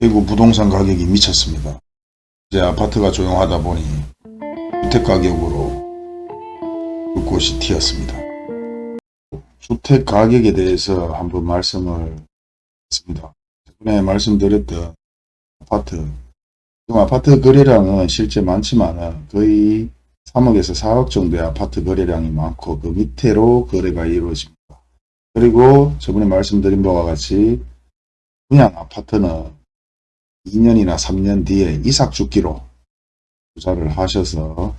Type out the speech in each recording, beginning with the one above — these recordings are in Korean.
대구 부동산 가격이 미쳤습니다. 이제 아파트가 조용하다 보니 주택 가격으로 불꽃이 튀었습니다. 주택 가격에 대해서 한번 말씀을 했습니다. 전에 말씀드렸던 아파트 지금 아파트 거래량은 실제 많지만 거의 3억에서 4억 정도의 아파트 거래량이 많고 그 밑으로 거래가 이루어집니다. 그리고 저번에 말씀드린 바와 같이 분양 아파트는 2년이나 3년 뒤에 이삭 죽기로 투자를 하셔서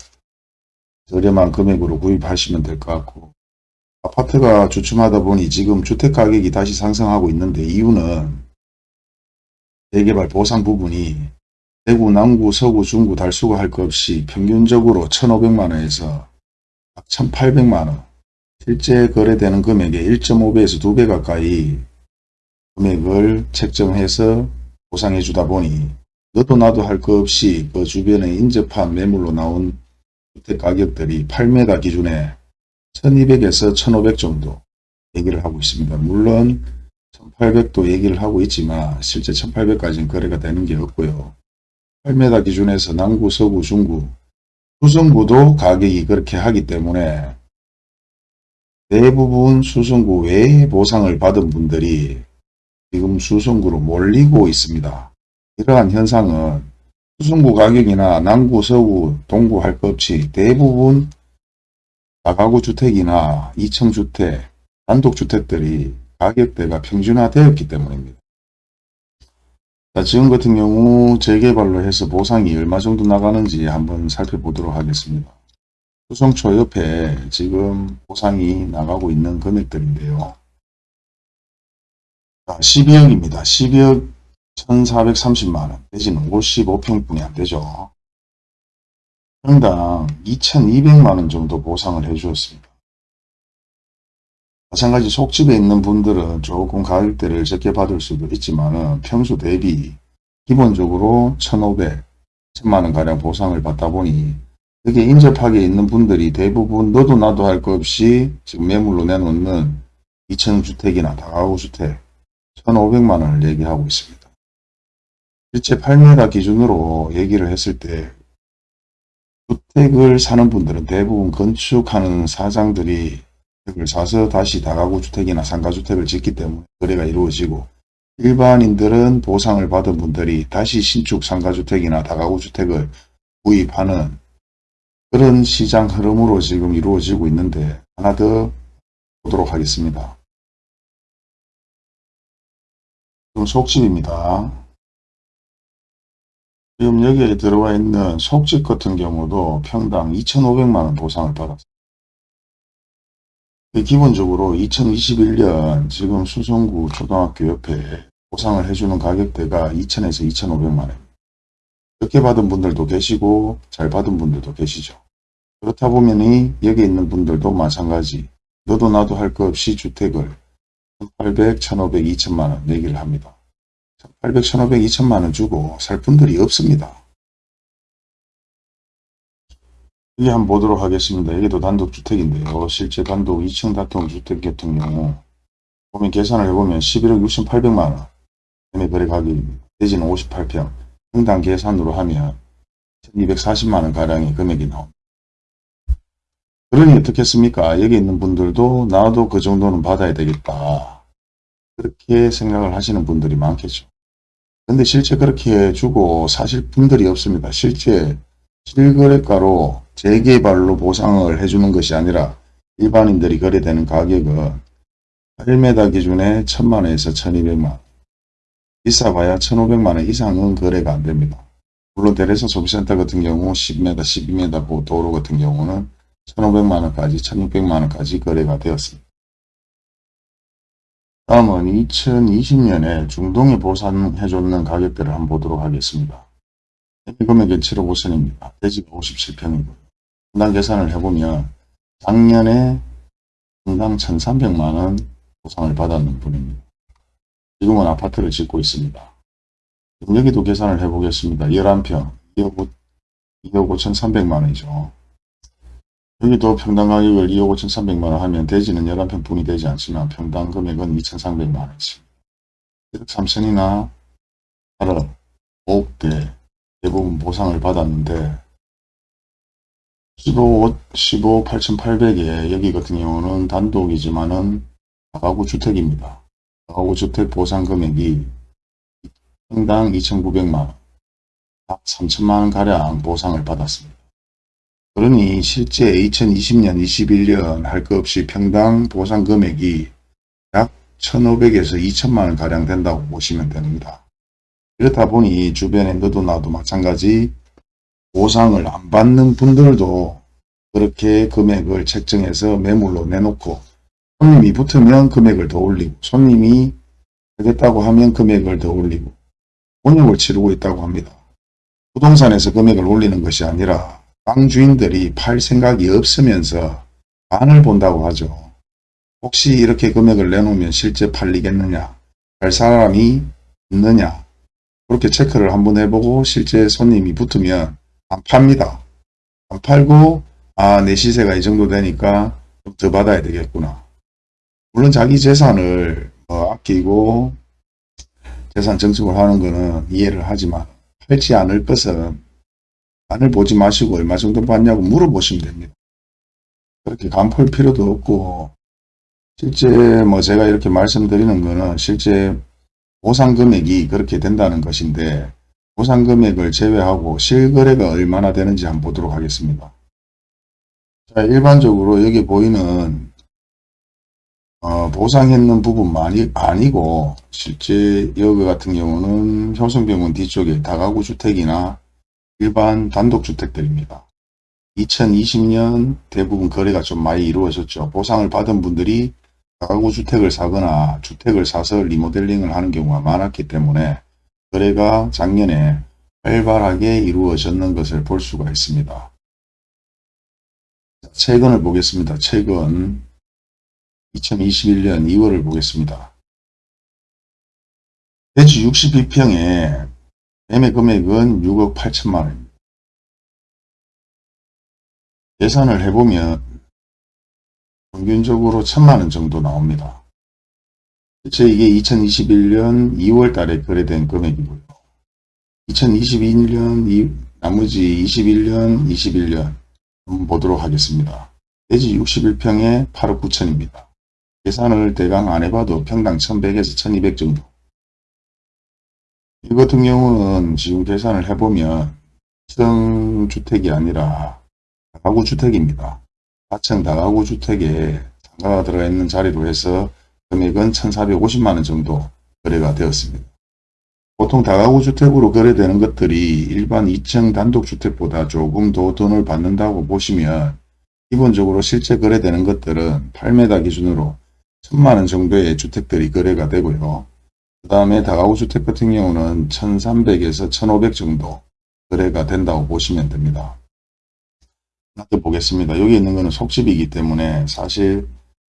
저렴한 금액으로 구입하시면 될 것 같고 아파트가 주춤하다 보니 지금 주택가격이 다시 상승하고 있는데 이유는 재개발 보상 부분이 대구, 남구, 서구, 중구, 달수구 할 것 없이 평균적으로 1,500만원에서 1,800만원 실제 거래되는 금액의 1.5배에서 2배 가까이 금액을 책정해서 보상해 주다 보니 너도 나도 할 것 없이 그 주변에 인접한 매물로 나온 주택 가격들이 8m 기준에 1200에서 1500 정도 얘기를 하고 있습니다. 물론 1800도 얘기를 하고 있지만 실제 1800까지는 거래가 되는 게 없고요. 8m 기준에서 남구, 서구, 중구, 수성구도 가격이 그렇게 하기 때문에 대부분 수성구 외에 보상을 받은 분들이 지금 수성구로 몰리고 있습니다. 이러한 현상은 수성구 가격이나 남구, 서구, 동구 할 것 없이 대부분 다가구 주택이나 2층 주택, 단독주택들이 가격대가 평준화되었기 때문입니다. 자, 지금 같은 경우 재개발로 해서 보상이 얼마 정도 나가는지 한번 살펴보도록 하겠습니다. 수성초 옆에 지금 보상이 나가고 있는 금액들인데요. 자, 12억입니다. 12억 1430만원. 대지는 55평뿐이 안 되죠. 평당 2200만원 정도 보상을 해 주었습니다. 마찬가지 속집에 있는 분들은 조금 가격대를 적게 받을 수도 있지만 평수 대비 기본적으로 1500, 1000만원 가량 보상을 받다 보니 여기에 인접하게 있는 분들이 대부분 너도 나도 할 것 없이 지금 매물로 내놓는 2층주택이나 다가구 주택 1500만 원을 얘기하고 있습니다. 실제 8m 기준으로 얘기를 했을 때 주택을 사는 분들은 대부분 건축하는 사장들이 주택을 사서 다시 다가구 주택이나 상가주택을 짓기 때문에 거래가 이루어지고 일반인들은 보상을 받은 분들이 다시 신축 상가주택이나 다가구 주택을 구입하는 그런 시장 흐름으로 지금 이루어지고 있는데 하나 더 보도록 하겠습니다. 속집입니다. 지금 여기에 들어와 있는 속집 같은 경우도 평당 2,500만원 보상을 받았습니다. 기본적으로 2021년 지금 수성구 초등학교 옆에 보상을 해주는 가격대가 2,000에서 2,500만원. 적게 받은 분들도 계시고 잘 받은 분들도 계시죠. 그렇다 보면 여기 있는 분들도 마찬가지 너도 나도 할 것 없이 주택을 1,800, 1,500, 2천만원 내기를 합니다. 1,800, 1,500, 2천만원 주고 살 분들이 없습니다. 여기 한번 보도록 하겠습니다. 여기도 단독주택인데요. 실제 단독 2층 단독주택 같은 경우 보면 계산을 해보면 11억 6,800만원 매매 거래 가격입니다. 대지는 58평 평당 계산으로 하면 1,240만원 가량의 금액이 나옵니다. 그러니 어떻겠습니까? 여기 있는 분들도 나도 그 정도는 받아야 되겠다. 그렇게 생각을 하시는 분들이 많겠죠. 근데 실제 그렇게 주고 사실 분들이 없습니다. 실제 실거래가로 재개발로 보상을 해주는 것이 아니라 일반인들이 거래되는 가격은 1m 기준에 1000만원에서 1200만원 비싸봐야 1500만원 이상은 거래가 안됩니다. 물론 대레서 소비센터 같은 경우 10m, 12m 도로 같은 경우는 1500만원까지 1600만원까지 거래가 되었습니다. 다음은 2020년에 중동에 보상해줬는 가격대를 한번 보도록 하겠습니다. 금액은 7억 5천입니다. 대지가 57평이고 분당 계산을 해보면 작년에 분당 1300만원 보상을 받았는 분입니다. 지금은 아파트를 짓고 있습니다. 여기도 계산을 해보겠습니다. 11평 2억, 5, 2억 5,300만원이죠. 여기도 평당 가격을 2억 5,300만원 하면 대지는 11평 분이 되지 않지만 평당 금액은 2,300만원이습니다 1억 3천이나 8억, 5억대 대부분 보상을 받았는데 15, 15 8,800에 여기 같은 경우는 단독이지만은 다가구 주택입니다. 다가구 주택 보상 금액이 평당 2,900만원, 약 3천만원 가량 보상을 받았습니다. 그러니 실제 2020년, 21년 할 것 없이 평당 보상 금액이 약 1,500에서 2천만원 가량 된다고 보시면 됩니다. 그렇다 보니 주변에 너도 나도 마찬가지 보상을 안 받는 분들도 그렇게 금액을 책정해서 매물로 내놓고 손님이 붙으면 금액을 더 올리고 손님이 되겠다고 하면 금액을 더 올리고 본역을 치르고 있다고 합니다. 부동산에서 금액을 올리는 것이 아니라 땅 주인들이 팔 생각이 없으면서 반을 본다고 하죠. 혹시 이렇게 금액을 내놓으면 실제 팔리겠느냐 할 사람이 있느냐 그렇게 체크를 한번 해보고 실제 손님이 붙으면 안 팝니다. 안 팔고 아 내 시세가 이 정도 되니까 좀 더 받아야 되겠구나. 물론 자기 재산을 뭐 아끼고 재산 증축을 하는 것은 이해를 하지만 팔지 않을 것은 안을 보지 마시고 얼마 정도 받냐고 물어보시면 됩니다. 그렇게 간볼 필요도 없고 실제 뭐 제가 이렇게 말씀드리는 거는 실제 보상 금액이 그렇게 된다는 것인데 보상 금액을 제외하고 실거래가 얼마나 되는지 한번 보도록 하겠습니다. 자, 일반적으로 여기 보이는 어, 보상했는 부분만이 아니고 실제 여기 같은 경우는 효성병원 뒤쪽에 다가구 주택이나 일반 단독주택들입니다. 2020년 대부분 거래가 좀 많이 이루어졌죠. 보상을 받은 분들이 다가구 주택을 사거나 주택을 사서 리모델링을 하는 경우가 많았기 때문에 거래가 작년에 활발하게 이루어졌는 것을 볼 수가 있습니다. 최근을 보겠습니다. 최근 2021년 2월을 보겠습니다. 대지 62평에 매매 금액은 6억 8천만 원입니다. 계산을 해보면 평균적으로 천만 원 정도 나옵니다. 실제 이게 2021년 2월 달에 거래된 금액이고요. 2022년 이, 나머지 21년 21년 한번 보도록 하겠습니다. 대지 61평에 8억 9천입니다. 계산을 대강 안 해봐도 평당 1100에서 1200 정도. 이 같은 경우는 지금 계산을 해보면 시성주택이 아니라 가구 주택입니다. 4층 다가구 주택에 상가가 들어있는 자리로 해서 금액은 1450만원 정도 거래가 되었습니다. 보통 다가구 주택으로 거래되는 것들이 일반 2층 단독주택보다 조금 더 돈을 받는다고 보시면 기본적으로 실제 거래되는 것들은 8m 기준으로 1000만원 정도의 주택들이 거래가 되고요. 그 다음에 다가구 주택 같은 경우는 1300에서 1500 정도 거래가 된다고 보시면 됩니다. 더 보겠습니다. 여기 있는 거는 속집이기 때문에 사실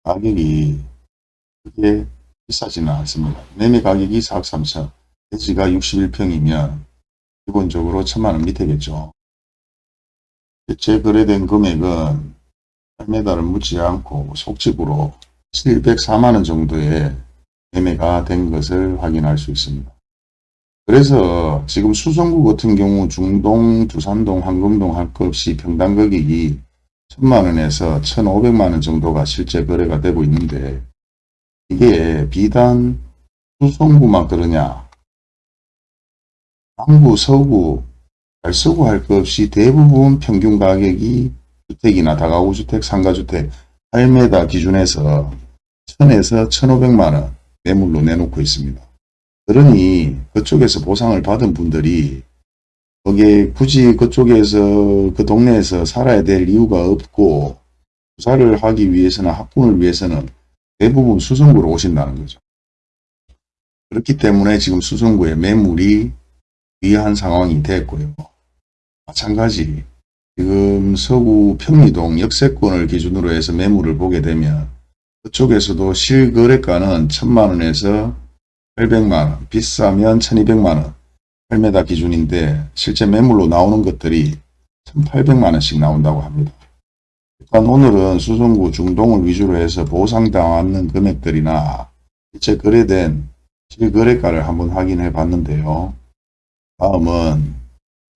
가격이 그게 비싸지는 않습니다. 매매 가격이 4억 3천, 대지가 61평이면 기본적으로 천만원 밑에겠죠. 제 거래된 금액은 8m를 묻지 않고 속집으로 704만원 정도의 매매가 된 것을 확인할 수 있습니다. 그래서 지금 수성구 같은 경우 중동, 두산동, 황금동 할 것 없이 평당 가격이 천만원에서 천오백만원 정도가 실제 거래가 되고 있는데 이게 비단 수성구만 그러냐 남부, 서구, 달서구 할 것 없이 대부분 평균 가격이 주택이나 다가구 주택, 상가주택 8m 기준에서 1000에서 1500만원 매물로 내놓고 있습니다. 그러니 그쪽에서 보상을 받은 분들이 거기에 굳이 그쪽에서 그 동네에서 살아야 될 이유가 없고 투자를 하기 위해서는 학군을 위해서는 대부분 수성구로 오신다는 거죠. 그렇기 때문에 지금 수성구에 매물이 위한 상황이 됐고요. 마찬가지 지금 서구 평리동 역세권을 기준으로 해서 매물을 보게 되면 그쪽에서도 실거래가는 1000만원에서 800만원, 비싸면 1200만원, 8m 기준인데 실제 매물로 나오는 것들이 1800만원씩 나온다고 합니다. 일단 오늘은 수성구 중동을 위주로 해서 보상당하는 금액들이나 실제 거래된 실거래가를 한번 확인해 봤는데요. 다음은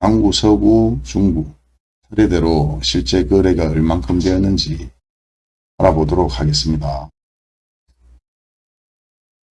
강구, 서구, 중구 차례대로 실제 거래가 얼만큼 되었는지 알아보도록 하겠습니다.